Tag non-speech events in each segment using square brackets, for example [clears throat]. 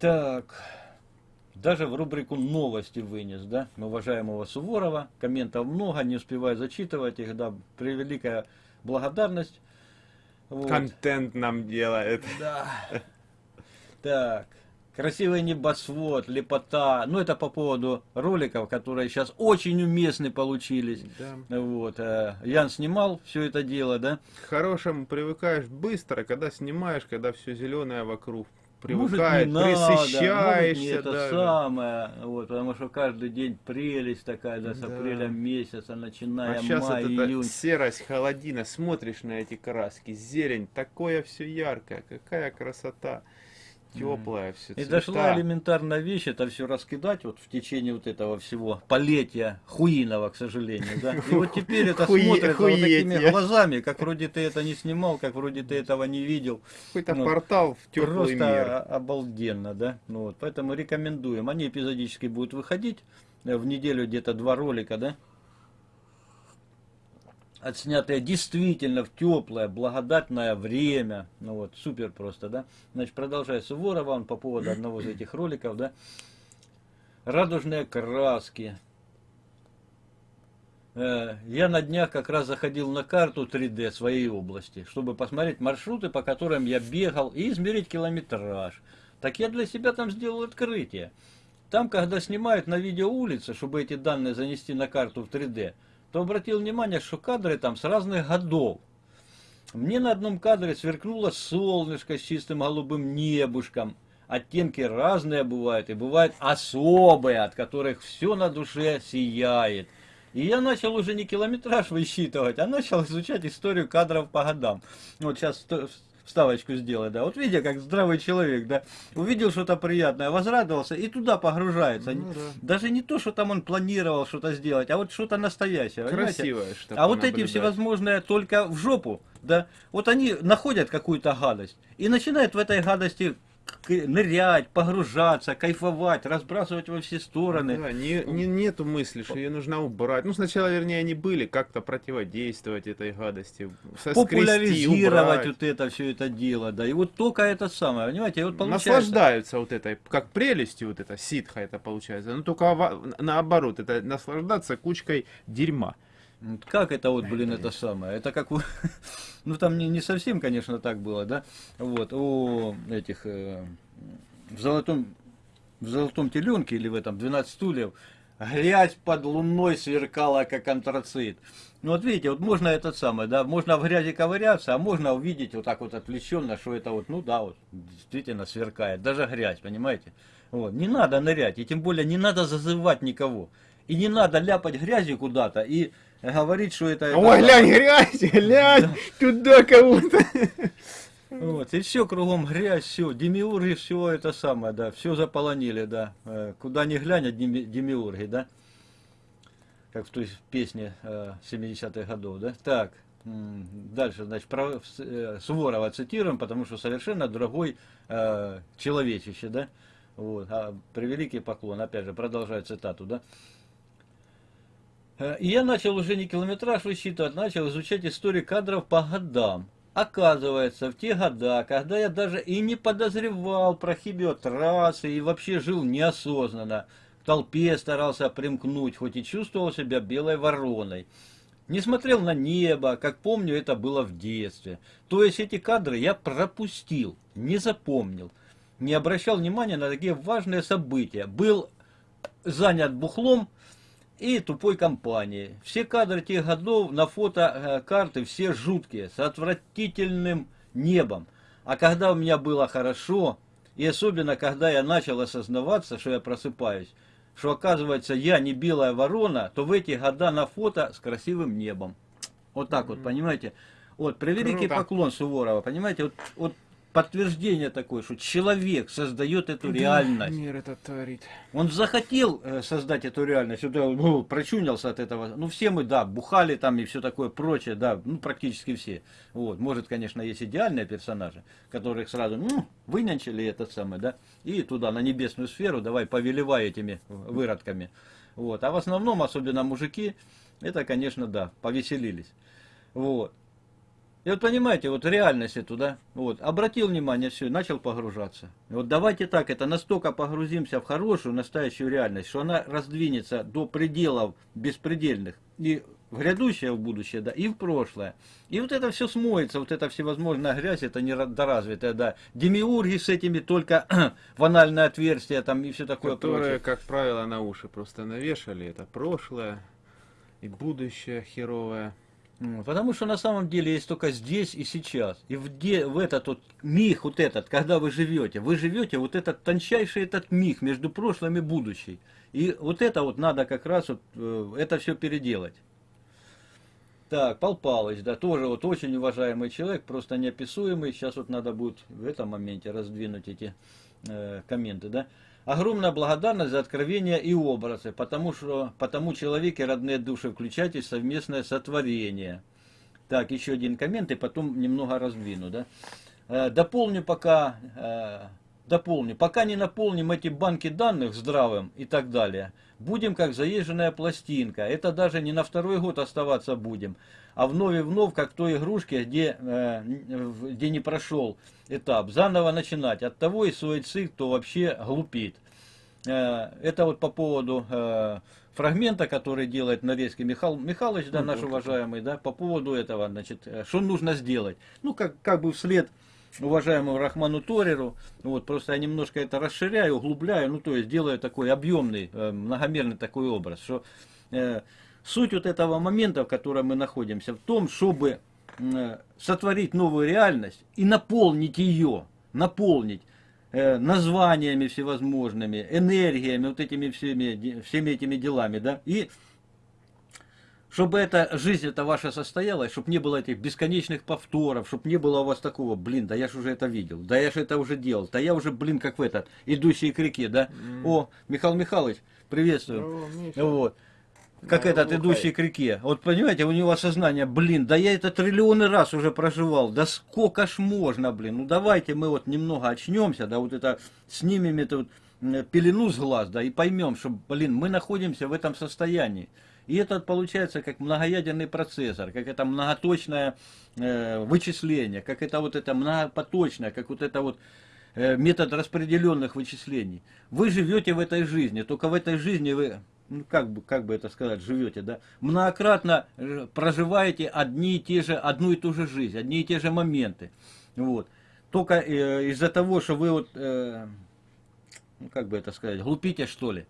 даже в рубрику новости вынес, да, уважаемого Суворова, комментов много, не успеваю зачитывать их, да, превеликая благодарность. Вот. Контент нам делает. Да. Так. Красивый небосвод, лепота. Ну, это по поводу роликов, которые сейчас очень уместны получились. Да. Вот. Э, Ян снимал все это дело, да? К хорошему привыкаешь быстро, когда снимаешь, когда все зеленое вокруг привыкает, может, не. Надо, может, не это самое, вот, потому что каждый день прелесть такая, да, с да. апреля месяца, начиная а сейчас май, вот июнь. серость, холодина, смотришь на эти краски, зелень, такое все яркое, какая красота теплая, все И дошла элементарная вещь, это все раскидать вот в течение вот этого всего полетия хуиного, к сожалению, да. И вот теперь это смотрит вот такими глазами, как вроде ты это не снимал, как вроде ты этого не видел. Какой-то ну, портал в теплый мир. Просто обалденно, да. Ну вот, поэтому рекомендуем. Они эпизодически будут выходить э, в неделю где-то два ролика, да отснятое действительно в теплое, благодатное время. Ну вот, супер просто, да. Значит, продолжая Суворова, он по поводу одного из этих роликов, да. Радужные краски. Э, я на днях как раз заходил на карту 3D своей области, чтобы посмотреть маршруты, по которым я бегал, и измерить километраж. Так я для себя там сделал открытие. Там, когда снимают на видео улицы, чтобы эти данные занести на карту в 3D, то обратил внимание, что кадры там с разных годов. Мне на одном кадре сверкнуло солнышко с чистым голубым небушком. Оттенки разные бывают, и бывают особые, от которых все на душе сияет. И я начал уже не километраж высчитывать, а начал изучать историю кадров по годам. Вот сейчас вставочку сделать, да. Вот видя, как здравый человек, да, увидел что-то приятное, возрадовался и туда погружается. Ну, да. Даже не то, что там он планировал что-то сделать, а вот что-то настоящее. Красивое что А вот эти всевозможные только в жопу, да, вот они находят какую-то гадость и начинают в этой гадости нырять, погружаться, кайфовать, разбрасывать во все стороны. Да, не, не, нету мысли, что ее нужно убрать. Ну, сначала, вернее, они были, как-то противодействовать этой гадости. Популяризировать вот это, все это дело, да. И вот только это самое, понимаете, вот получается... Наслаждаются вот этой, как прелестью вот это, ситха это получается. Ну, только наоборот, это наслаждаться кучкой дерьма. Как это вот, блин, это самое? Это как... [laughs] Ну, там не, не совсем, конечно, так было, да? Вот, у этих... Э, в золотом... В золотом теленке или в этом 12 стульев грязь под луной сверкала, как антрацит. Ну вот видите, вот можно этот самый, да, можно в грязи ковыряться, а можно увидеть вот так вот отвлеченно, что это вот, ну да, вот действительно сверкает, даже грязь, понимаете? Вот, не надо нырять, и тем более не надо зазывать никого. И не надо ляпать грязью куда-то и говорить, что это... Ой, глянь, грязь, глянь, да. туда кого-то. Вот, и все кругом грязь, все, демиурги, все это самое, да, все заполонили, да. Э, куда ни глянь, демиурги, да. Как в той песне 70-х э, годов, да. Так, дальше, значит, про э, Суворова цитируем, потому что совершенно другой э, человечище, да. Вот, а превеликий поклон, опять же, продолжаю цитату, да. Э, и я начал уже не километраж высчитывать, начал изучать историю кадров по годам. Оказывается, в те года, когда я даже и не подозревал про хибиотрассы и вообще жил неосознанно, к толпе старался примкнуть, хоть и чувствовал себя белой вороной. Не смотрел на небо, как помню, это было в детстве. То есть эти кадры я пропустил, не запомнил, не обращал внимания на такие важные события. Был занят бухлом, и тупой компании. Все кадры тех годов на фотокарты все жуткие, с отвратительным небом. А когда у меня было хорошо, и особенно когда я начал осознаваться, что я просыпаюсь, что оказывается я не белая ворона, то в эти года на фото с красивым небом. Вот так mm -hmm. вот, понимаете? Вот, превеликий Круто. поклон Суворова, понимаете? Вот, вот подтверждение такое, что человек создает эту да, реальность. Мир это творит. Он захотел э, создать эту реальность, вот, ну, прочунился от этого. Ну, все мы, да, бухали там и все такое прочее, да, ну, практически все. Вот, может, конечно, есть идеальные персонажи, которых сразу, ну, вынянчили этот самый, да, и туда, на небесную сферу, давай, повелевай этими выродками. Вот, а в основном, особенно мужики, это, конечно, да, повеселились. Вот. И вот понимаете, вот реальность эту, да, вот, обратил внимание, все, начал погружаться. И вот давайте так, это настолько погрузимся в хорошую, настоящую реальность, что она раздвинется до пределов беспредельных. И в грядущее, в будущее, да, и в прошлое. И вот это все смоется, вот эта всевозможная грязь, это недоразвитая, да. Демиурги с этими только [clears throat] в анальное отверстие там и все такое Которые, прочее. как правило, на уши просто навешали. Это прошлое и будущее херовое. Потому что на самом деле есть только здесь и сейчас. И в, де, в этот вот миг, вот этот, когда вы живете, вы живете вот этот тончайший этот миг между прошлым и будущим. И вот это вот надо как раз вот, э, это все переделать. Так, Пал Палыч, да, тоже вот очень уважаемый человек, просто неописуемый. Сейчас вот надо будет в этом моменте раздвинуть эти э, комменты, да. Огромная благодарность за откровения и образы, потому что потому человек и родные души включайте в совместное сотворение. Так, еще один коммент и потом немного раздвину, да. Э, дополню пока, э, дополню, пока не наполним эти банки данных здравым и так далее, будем как заезженная пластинка. Это даже не на второй год оставаться будем, а вновь и вновь, как в той игрушке, где, э, где не прошел этап, заново начинать. От того и суицид, кто вообще глупит. Э, Это вот по поводу э, фрагмента, который делает Нарезкий Михаил Михайлович, да, Ну, наш вот уважаемый, да, по поводу этого, значит, э, что нужно сделать. Ну, как, как бы вслед уважаемому Рахману Тореру, вот, просто я немножко это расширяю, углубляю, ну, то есть делаю такой объемный, э, многомерный такой образ, что э, суть вот этого момента, в котором мы находимся, в том, чтобы э, сотворить новую реальность и наполнить ее, наполнить э, названиями всевозможными, энергиями, вот этими всеми, всеми этими делами, да, и чтобы эта жизнь эта ваша состоялась, чтобы не было этих бесконечных повторов, чтобы не было у вас такого, блин, да я же уже это видел, да я же это уже делал, да я уже, блин, как в этот, идущий к реке, да. О, Михаил Михайлович, приветствую. Здорово. Вот. Как Да, этот, идущий к реке. Вот понимаете, у него осознание, блин, да я это триллионы раз уже проживал, да сколько ж можно, блин, ну давайте мы вот немного очнемся, да вот это снимем эту вот, пелену с глаз, да, и поймем, что, блин, мы находимся в этом состоянии. И это получается как многоядерный процессор, как это многоточное э, вычисление, как это вот это многопоточное, как вот это вот э, метод распределенных вычислений. Вы живете в этой жизни, только в этой жизни вы, ну как бы, как бы это сказать, живете, да, многократно э, проживаете одни и те же, одну и ту же жизнь, одни и те же моменты. Вот. Только э, из-за того, что вы вот, э, ну как бы это сказать, глупите что ли.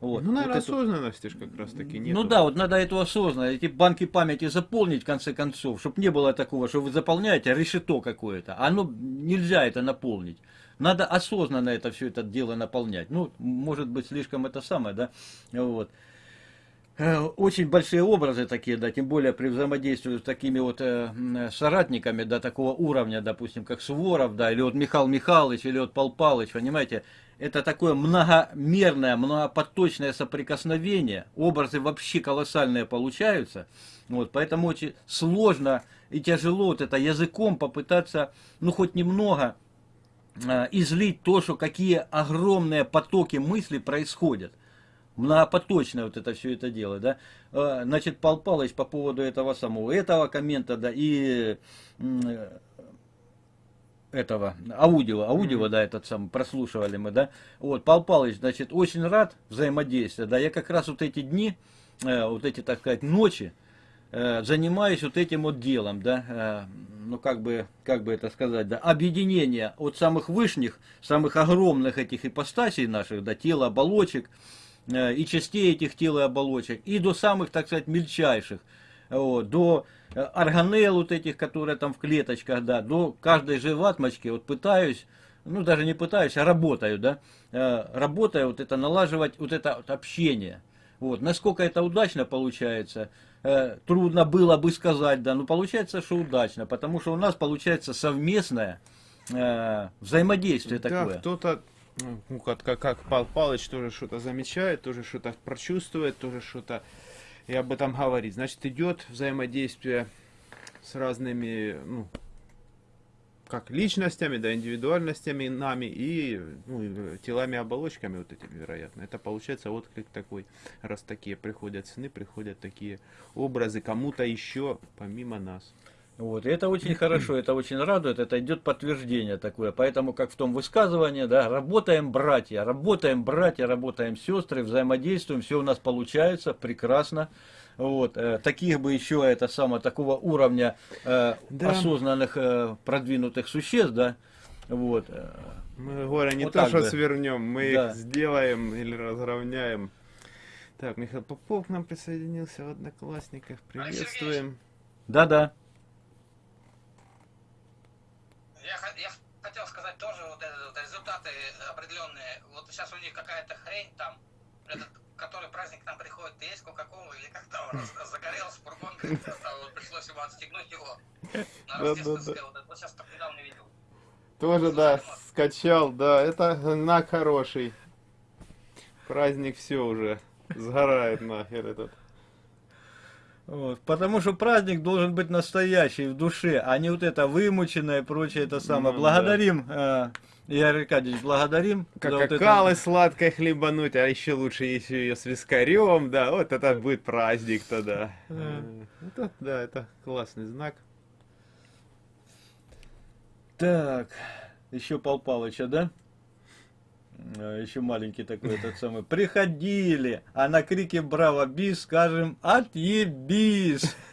Вот. Ну, наверное, Вот осознанности ж как раз таки нет. ну да, вот надо эту осознанно, эти банки памяти заполнить в конце концов, чтобы не было такого, что вы заполняете решето какое-то. а Оно нельзя это наполнить. Надо осознанно это все это дело наполнять. Ну, может быть, слишком это самое, да. Вот. Э, Очень большие образы такие, да, тем более при взаимодействии с такими вот э, соратниками, да, такого уровня, допустим, как Суворов, да, или вот Михаил Михайлович, или вот Пал Палыч, понимаете, это такое многомерное, многопоточное соприкосновение, образы вообще колоссальные получаются, вот, поэтому очень сложно и тяжело вот это языком попытаться, ну, хоть немного э, излить то, что какие огромные потоки мыслей происходят. Многопоточное вот это все это дело, да. Э, Значит, Пал Палыч по поводу этого самого, этого коммента, да, и э, этого, аудио, аудио, да, этот самый, прослушивали мы, да. Вот, Пал Палыч, значит, очень рад взаимодействию, да, я как раз вот эти дни, э, вот эти, так сказать, ночи, э, занимаюсь вот этим вот делом, да, э, ну как бы, как бы это сказать, да, объединение от самых вышних, самых огромных этих ипостасей наших, да, тела, оболочек, э, и частей этих тел и оболочек, и до самых, так сказать, мельчайших, вот, до э, органелл вот этих, которые там в клеточках, да, до каждой живатмочки, вот пытаюсь, ну даже не пытаюсь, а работаю, да, э, работаю вот это, налаживать вот это вот общение. Вот, насколько это удачно получается, э, трудно было бы сказать, да, но получается, что удачно, потому что у нас получается совместное э, взаимодействие Да, такое. кто-то, ну, как, как, как Пал Палыч тоже что-то замечает, тоже что-то прочувствует, тоже что-то и об этом говорит. Значит, идет взаимодействие с разными, ну, как личностями, да, индивидуальностями нами и ну, телами, оболочками вот этими, вероятно. Это получается отклик такой, раз такие приходят сны, приходят такие образы кому-то еще помимо нас. Вот, и это очень хорошо, это очень радует, это идет подтверждение такое. Поэтому, как в том высказывании, да, работаем братья, работаем братья, работаем сестры, взаимодействуем, все у нас получается прекрасно. Вот, э, таких бы еще, это самое, такого уровня э, Да. осознанных, э, продвинутых существ, да, вот. э, Мы горе не Вот то, что бы. свернем, мы Да. их сделаем или разровняем. Так, Михаил Попов к нам присоединился в Одноклассниках. Приветствуем. Да-да. Я, я хотел сказать тоже вот, вот результаты определенные. Вот сейчас у них какая-то хрень там, этот, который праздник к нам приходит, есть Кока-Кола или как там, загорелся фургон, вот пришлось ему отстегнуть его. На рождественское вот это. Вот сейчас только недавно видел. Тоже, да, скачал, да, это знак хороший. Праздник все уже сгорает нахер этот. Вот, потому что праздник должен быть настоящий в душе, а не вот это вымученное и прочее это самое. Ну, благодарим, э, Игорь Аркадьевич, благодарим. Как вот это- какалы сладкой хлебануть, а еще лучше если ее с вискарем, да, вот это будет праздник тогда. Да. Э, Это, да, это классный знак. Так, еще Пал Палыча, да? Еще маленький такой этот самый. Приходили, а на крике «Браво, бис!» скажем «Отъебись!» [laughs]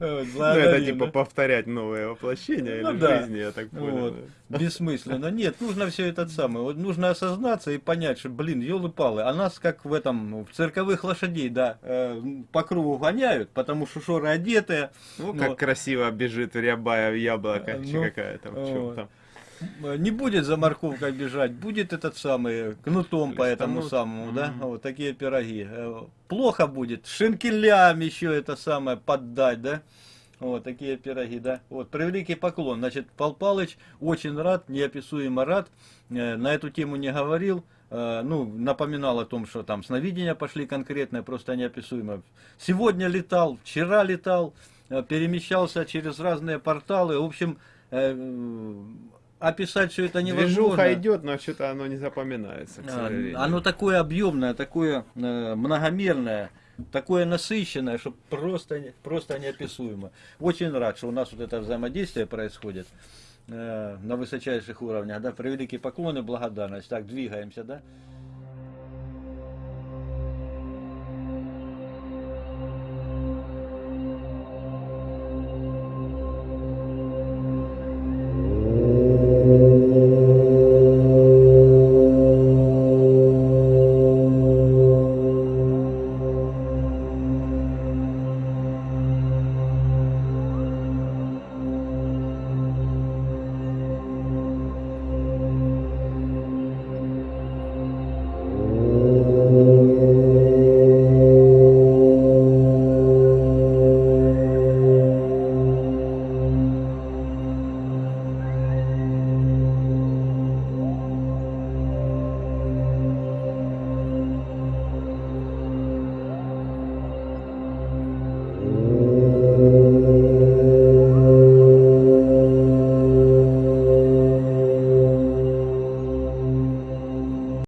Ну, это типа повторять новое воплощение Ну или да. жизни, я так понял. Бессмысленно. Нет, нужно все это самое. Вот нужно осознаться и понять, что, блин, елы-палы, а нас как в этом, в цирковых лошадей, да, э, по кругу гоняют, потому что шоры одетые. Ну, Ну, как красиво бежит рябая яблоко, Ну, чи какая там, в чём вот. там. Э, Не будет за морковкой бежать, будет этот самый кнутом по этому самому, да, вот такие пироги. Э, Плохо будет, шинкелям еще это самое поддать, да. Вот такие пироги, да. Вот, превеликий поклон. Значит, Пал Палыч очень рад, неописуемо рад. Э, На эту тему не говорил. Ну, напоминал о том, что там сновидения пошли конкретные, просто неописуемо. Сегодня летал, вчера летал, перемещался через разные порталы. В общем, описать все это невозможно. Движуха идет, но что-то оно не запоминается, А. Оно такое объемное, такое э, многомерное, такое насыщенное, что просто, просто неописуемо. Очень рад, что у нас вот это взаимодействие происходит э, на высочайших уровнях. Да, превеликий поклон и благодарность. Так, двигаемся, да?